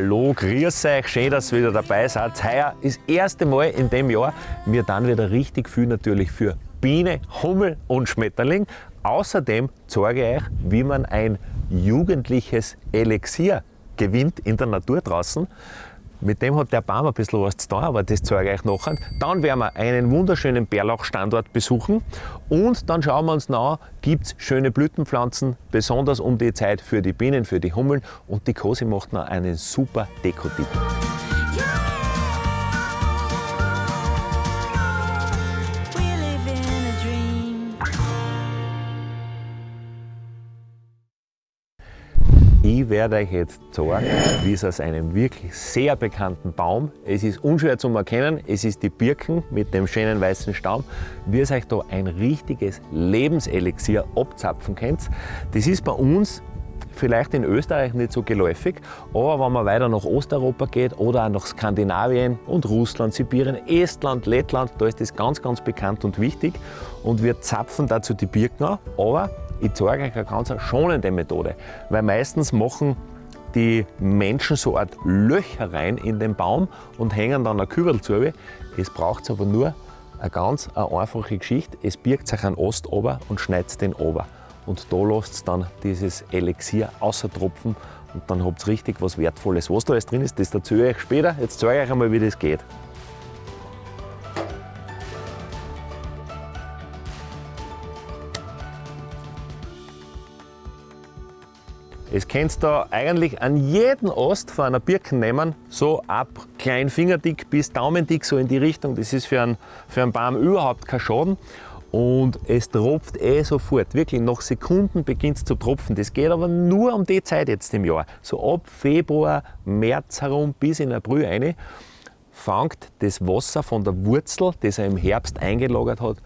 Hallo, grüß euch, schön, dass ihr wieder dabei seid. Heuer ist das erste Mal in dem Jahr. Wir dann wieder richtig viel natürlich für Biene, Hummel und Schmetterling. Außerdem zeige ich euch, wie man ein jugendliches Elixier gewinnt in der Natur draußen. Mit dem hat der Baum ein bisschen was zu tun, aber das zeige ich euch nachher. Dann werden wir einen wunderschönen Bärlauchstandort besuchen und dann schauen wir uns nach, gibt es schöne Blütenpflanzen, besonders um die Zeit für die Bienen, für die Hummeln und die Kosi macht noch einen super Dekotipp. Ich werde euch jetzt zeigen, wie es aus einem wirklich sehr bekannten Baum, es ist unschwer zu erkennen, es ist die Birken mit dem schönen weißen Stamm, wie es euch da ein richtiges Lebenselixier abzapfen könnt. Das ist bei uns vielleicht in Österreich nicht so geläufig, aber wenn man weiter nach Osteuropa geht oder auch nach Skandinavien und Russland, Sibirien, Estland, Lettland, da ist das ganz, ganz bekannt und wichtig. Und wir zapfen dazu die Birken an, aber ich zeige euch eine ganz schonende Methode, weil meistens machen die Menschen so eine Art Löcher rein in den Baum und hängen dann ein Kübel zu. Es braucht aber nur eine ganz eine einfache Geschichte. Es birgt sich einen Ast ober und schneidet den ober. Und da lasst ihr dann dieses Elixier außer tropfen und dann habt ihr richtig was Wertvolles. Was da alles drin ist, das erzähle ich euch später. Jetzt zeige ich euch einmal, wie das geht. Es könnt da eigentlich an jeden Ast von einer Birke nehmen, so ab klein fingerdick bis daumendick, so in die Richtung. Das ist für einen, für einen Baum überhaupt kein Schaden. Und es tropft eh sofort, wirklich nach Sekunden beginnt es zu tropfen. Das geht aber nur um die Zeit jetzt im Jahr. So ab Februar, März herum bis in April rein, fängt das Wasser von der Wurzel, das er im Herbst eingelagert hat,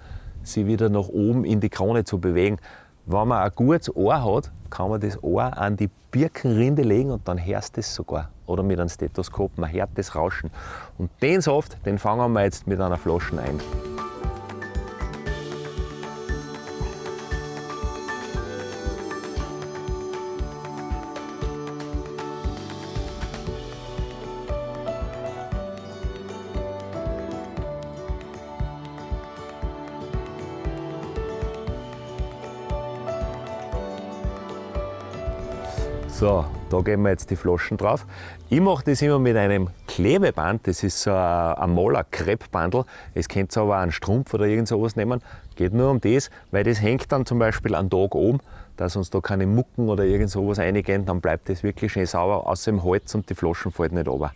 sich wieder nach oben in die Krone zu bewegen. Wenn man ein gutes Ohr hat, kann man das Ohr an die Birkenrinde legen und dann hörst du es sogar. Oder mit einem Stethoskop, man hört das Rauschen. Und den Saft, den fangen wir jetzt mit einer Flasche ein. Da geben wir jetzt die Flaschen drauf. Ich mache das immer mit einem Klebeband, das ist so ein, Maler Kreppbandel. Es könnt aber einen Strumpf oder irgend sowas nehmen. Geht nur um das, weil das hängt dann zum Beispiel am Tag oben, dass uns da keine Mucken oder irgend sowas reingehen, dann bleibt das wirklich schön sauber, außer im Holz und die Flaschen fallen nicht runter.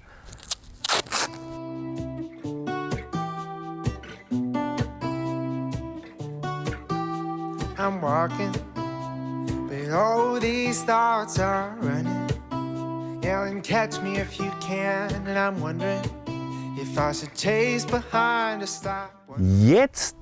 I'm walking, but all these thoughts are running. Yelling, catch me if you can, and I'm wondering if I should chase behind or stop. Jetzt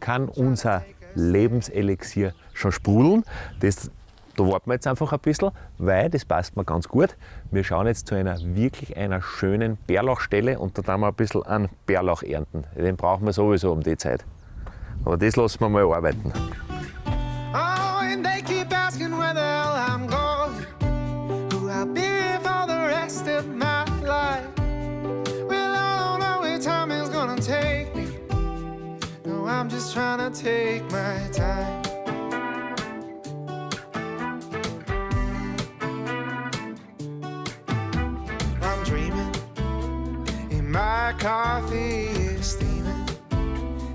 kann unser Lebenselixier schon sprudeln. Das, da warten wir jetzt einfach ein bisschen, weil das passt mir ganz gut. Wir schauen jetzt zu einer wirklich einer schönen Bärlauchstelle und da tun wir ein bisschen an Bärlauch ernten. Den brauchen wir sowieso um die Zeit. Aber das lassen wir mal arbeiten. Just trying to take my time. I'm dreaming, and my coffee is steaming.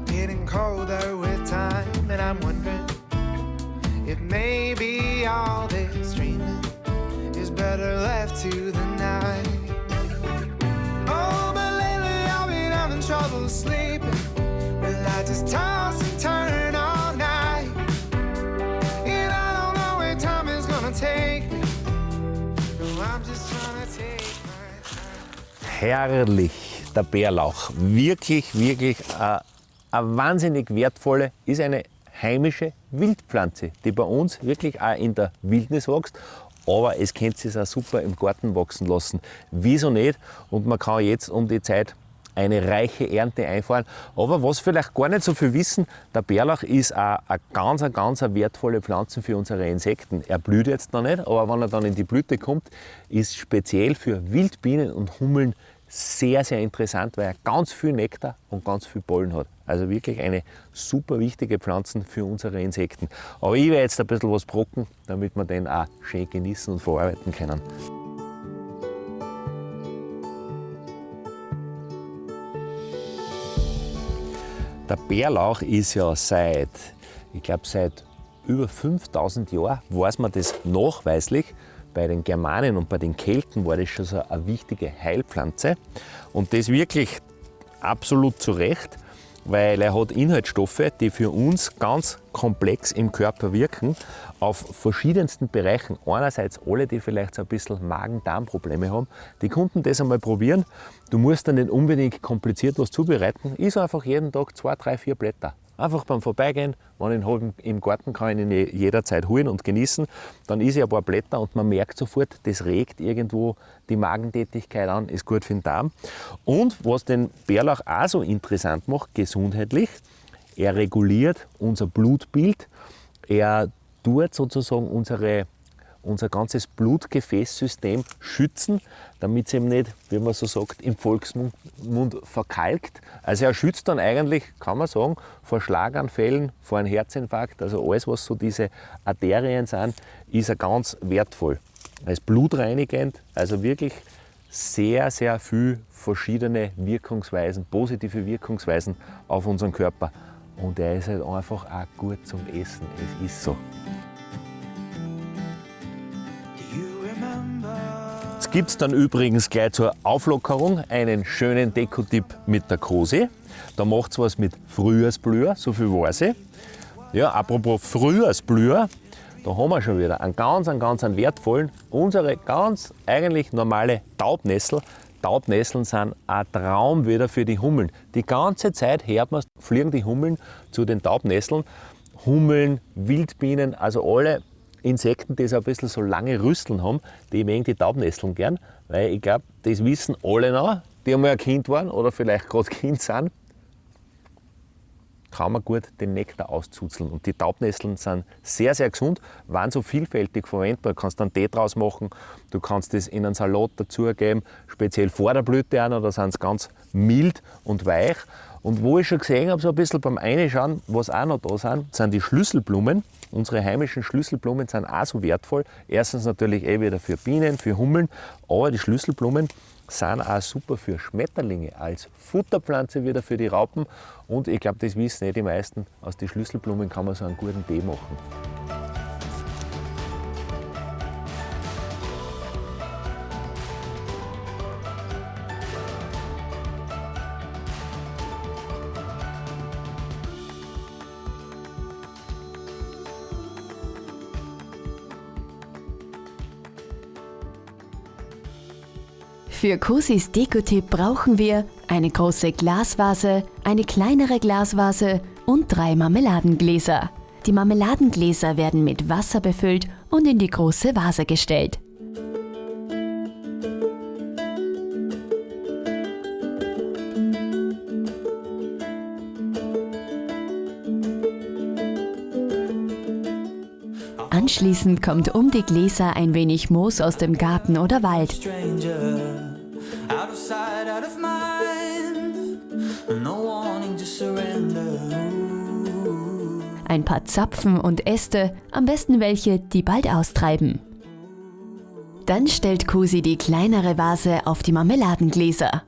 Getting colder with time, and I'm wondering if maybe all this dreaming is better left to the night. Oh, but lately I've been having trouble sleeping. Herrlich, der Bärlauch. Wirklich, wirklich äh, eine wahnsinnig wertvolle, ist eine heimische Wildpflanze, die bei uns wirklich auch in der Wildnis wächst. Aber es könnt es auch super im Garten wachsen lassen. Wieso nicht? Und man kann jetzt um die Zeit eine reiche Ernte einfahren. Aber was vielleicht gar nicht so viel wissen, der Bärlauch ist auch eine ganz, ganz wertvolle Pflanze für unsere Insekten. Er blüht jetzt noch nicht, aber wenn er dann in die Blüte kommt, ist speziell für Wildbienen und Hummeln sehr, sehr interessant, weil er ganz viel Nektar und ganz viel Pollen hat. Also wirklich eine super wichtige Pflanze für unsere Insekten. Aber ich werde jetzt ein bisschen was brocken, damit wir den auch schön genießen und verarbeiten können. Der Bärlauch ist ja seit, ich glaube seit über 5000 Jahren, weiß man das nachweislich, bei den Germanen und bei den Kelten war das schon so eine wichtige Heilpflanze. Und das wirklich absolut zu Recht, weil er hat Inhaltsstoffe, die für uns ganz komplex im Körper wirken, auf verschiedensten Bereichen. Einerseits alle, die vielleicht so ein bisschen Magen-Darm-Probleme haben, die konnten das einmal probieren. Du musst dann nicht unbedingt kompliziert was zubereiten. Ist einfach jeden Tag zwei, drei, vier Blätter. Einfach beim Vorbeigehen, wenn ich ihn im Garten kann ich ihn jederzeit holen und genießen. Dann ist er ein paar Blätter und man merkt sofort, das regt irgendwo die Magentätigkeit an, ist gut für den Darm. Und was den Bärlauch auch so interessant macht, gesundheitlich, er reguliert unser Blutbild, er tut sozusagen unsere unser ganzes Blutgefäßsystem schützen, damit es eben nicht, wie man so sagt, im Volksmund Mund verkalkt. Also er schützt dann eigentlich, kann man sagen, vor Schlaganfällen, vor einem Herzinfarkt, also alles, was so diese Arterien sind, ist er ganz wertvoll. Er ist blutreinigend, also wirklich sehr, sehr viel verschiedene Wirkungsweisen, positive Wirkungsweisen auf unseren Körper. Und er ist halt einfach auch gut zum Essen. Es ist so. Gibt es dann übrigens gleich zur Auflockerung einen schönen Dekotipp mit der Kosi. Da macht es was mit Frühjahrsblüher, so viel weiß ich. Ja, apropos Frühjahrsblüher, da haben wir schon wieder einen ganz, einen ganz einen wertvollen, unsere ganz eigentlich normale Taubnessel. Taubnesseln sind ein Traum wieder für die Hummeln. Die ganze Zeit hört man, fliegen die Hummeln zu den Taubnesseln. Hummeln, Wildbienen, also alle Insekten, die so ein bisschen so lange Rüsteln haben, die mögen die Taubnesseln gern, weil ich glaube, das wissen alle noch, die einmal ein Kind waren oder vielleicht gerade Kind sind, kann man gut den Nektar auszuzeln. Und die Taubnesseln sind sehr, sehr gesund, waren so vielfältig verwendbar. Du kannst einen Tee draus machen, du kannst das in einen Salat dazugeben, speziell vor der Blüte an, da sind sie ganz mild und weich. Und wo ich schon gesehen habe, so ein bisschen beim Einschauen, was auch noch da sind, sind die Schlüsselblumen. Unsere heimischen Schlüsselblumen sind auch so wertvoll. Erstens natürlich eh wieder für Bienen, für Hummeln, aber die Schlüsselblumen sind auch super für Schmetterlinge, als Futterpflanze wieder für die Raupen. Und ich glaube, das wissen eh die meisten, aus den Schlüsselblumen kann man so einen guten Tee machen. Für Cosis Dekotipp brauchen wir eine große Glasvase, eine kleinere Glasvase und drei Marmeladengläser. Die Marmeladengläser werden mit Wasser befüllt und in die große Vase gestellt. Anschließend kommt um die Gläser ein wenig Moos aus dem Garten oder Wald. Sight, out of mind, no wanting to surrender. ein paar Zapfen und Äste, am besten welche, die bald austreiben. Dann stellt Cosi die kleinere Vase auf die Marmeladengläser.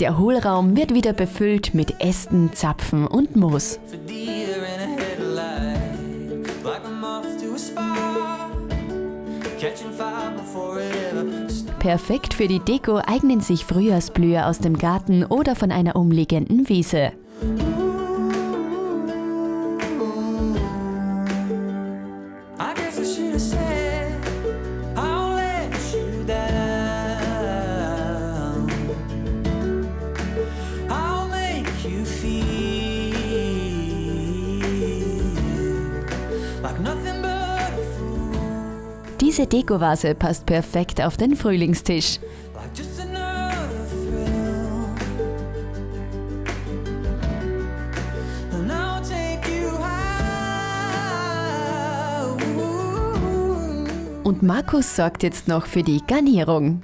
Der Hohlraum wird wieder befüllt mit Ästen, Zapfen und Moos. Catching fire before it ever starts. Perfekt für die Deko eignen sich Frühjahrsblüher aus dem Garten oder von einer umliegenden Wiese. I guess diese Dekovase passt perfekt auf den Frühlingstisch. Und Markus sorgt jetzt noch für die Garnierung.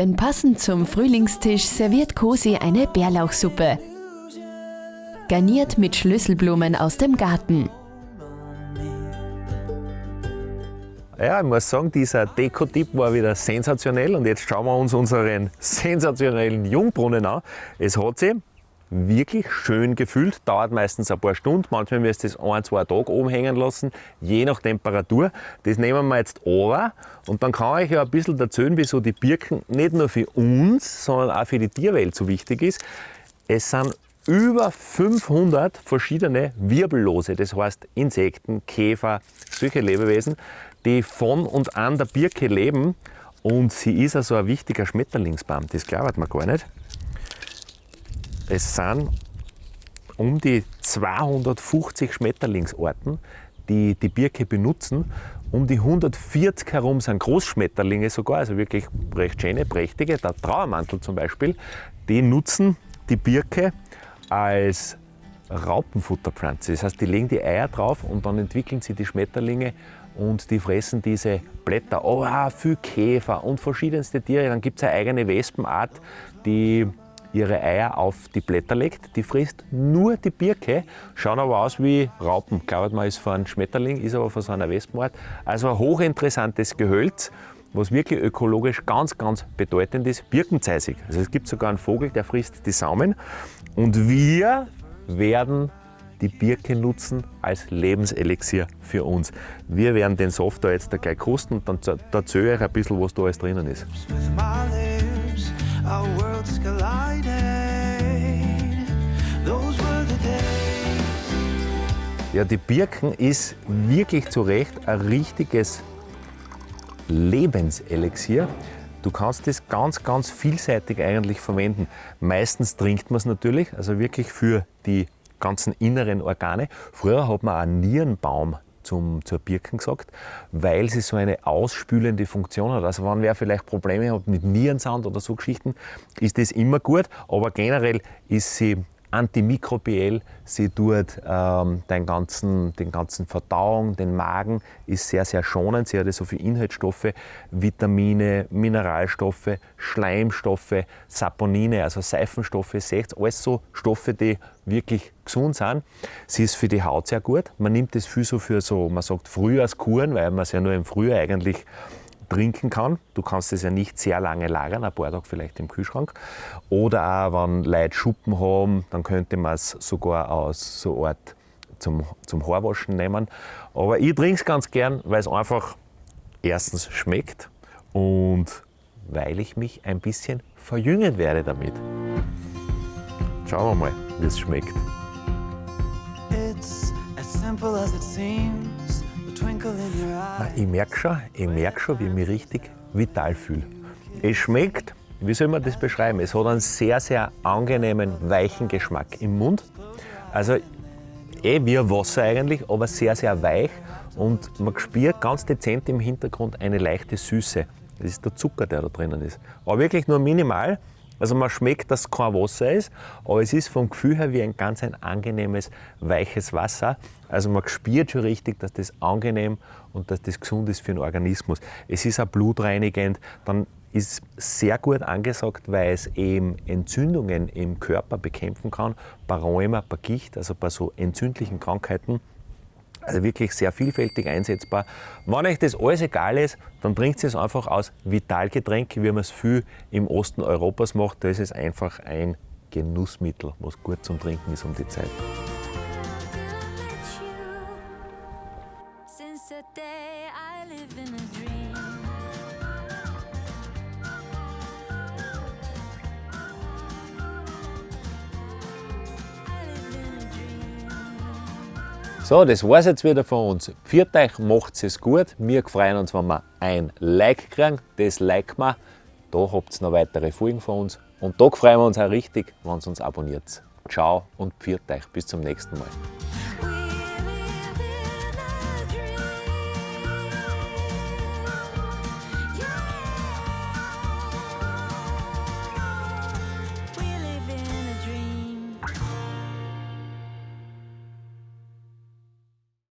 Denn passend zum Frühlingstisch serviert Cosi eine Bärlauchsuppe. Garniert mit Schlüsselblumen aus dem Garten. Ja, ich muss sagen, dieser Dekotipp war wieder sensationell und jetzt schauen wir uns unseren sensationellen Jungbrunnen an. Es hat sich wirklich schön gefüllt, dauert meistens ein paar Stunden, manchmal müsst ihr es ein, zwei Tage oben hängen lassen, je nach Temperatur. Das nehmen wir jetzt over und dann kann ich ja ein bisschen erzählen, wieso die Birken nicht nur für uns, sondern auch für die Tierwelt so wichtig ist. Es sind über 500 verschiedene Wirbellose, das heißt Insekten, Käfer, solche Lebewesen, die von und an der Birke leben. Und sie ist also ein wichtiger Schmetterlingsbaum, das glaubt man gar nicht. Es sind um die 250 Schmetterlingsarten, die die Birke benutzen. Um die 140 herum sind Großschmetterlinge sogar, also wirklich recht schöne, prächtige. Der Trauermantel zum Beispiel, die nutzen die Birke als Raupenfutterpflanze. Das heißt, die legen die Eier drauf und dann entwickeln sie die Schmetterlinge und die fressen diese Blätter. Oh, ah, viel Käfer und verschiedenste Tiere. Dann gibt es eine eigene Wespenart, die ihre Eier auf die Blätter legt. Die frisst nur die Birke, schauen aber aus wie Raupen. Glaubt man, ist von einem Schmetterling, ist aber von so einer Wespenart. Also ein hochinteressantes Gehölz, was wirklich ökologisch ganz, ganz bedeutend ist. Birkenzeisig. Also es gibt sogar einen Vogel, der frisst die Samen. Und wir werden die Birke nutzen als Lebenselixier für uns. Wir werden den Soft da jetzt da gleich kosten und dann erzähle ich euch ein bisschen, was da alles drinnen ist. Our worlds collided. Those were the days. Ja, die Birken ist wirklich zu Recht ein richtiges Lebenselixier. Du kannst es ganz, ganz vielseitig eigentlich verwenden. Meistens trinkt man es natürlich, also wirklich für die ganzen inneren Organe. Früher hat man einen Nierenbaum zum, zur Birken gesagt, weil sie so eine ausspülende Funktion hat. Also wenn wer vielleicht Probleme hat mit Nierensand oder so Geschichten, ist das immer gut. Aber generell ist sie antimikrobiell, sie tut ähm, den, ganzen, den ganzen Verdauung, den Magen, ist sehr, sehr schonend. Sie hat so viele Inhaltsstoffe, Vitamine, Mineralstoffe, Schleimstoffe, Saponine, also Seifenstoffe, seht alles so Stoffe, die wirklich gesund sind. Sie ist für die Haut sehr gut. Man nimmt das viel so für so, man sagt Frühjahrskuren, weil man es ja nur im Frühjahr eigentlich trinken kann. Du kannst es ja nicht sehr lange lagern, ein paar Tage vielleicht im Kühlschrank. Oder auch, wenn Leute Schuppen haben, dann könnte man es sogar aus so Art zum, zum Haarwaschen nehmen. Aber ich trinke es ganz gern, weil es einfach erstens schmeckt und weil ich mich ein bisschen verjüngen werde damit. Schauen wir mal, wie es schmeckt. It's as simple as it seems. The twinkle in your eye. Ich merke schon, ich merke schon, wie ich mich richtig vital fühle. Es schmeckt, wie soll man das beschreiben? Es hat einen sehr, sehr angenehmen, weichen Geschmack im Mund. Also eh wie Wasser eigentlich, aber sehr, sehr weich. Und man spürt ganz dezent im Hintergrund eine leichte Süße. Das ist der Zucker, der da drinnen ist. Aber wirklich nur minimal. Also man schmeckt, dass es kein Wasser ist, aber es ist vom Gefühl her wie ein ganz ein angenehmes, weiches Wasser. Also man spürt schon richtig, dass das angenehm und dass das gesund ist für den Organismus. Es ist auch blutreinigend, dann ist sehr gut angesagt, weil es eben Entzündungen im Körper bekämpfen kann, bei Rheuma, bei Gicht, also bei so entzündlichen Krankheiten. Also wirklich sehr vielfältig einsetzbar. Wenn euch das alles egal ist, dann trinkt es einfach aus Vitalgetränk, wie man es viel im Osten Europas macht. Da ist es einfach ein Genussmittel, was gut zum Trinken ist um die Zeit. So, das war's jetzt wieder von uns. Pfiat euch, macht es gut. Wir freuen uns, wenn wir ein Like kriegen. Das like wir. Da habt ihr noch weitere Folgen von uns. Und da freuen wir uns auch richtig, wenn ihr uns abonniert. Ciao und pfiat euch. Bis zum nächsten Mal.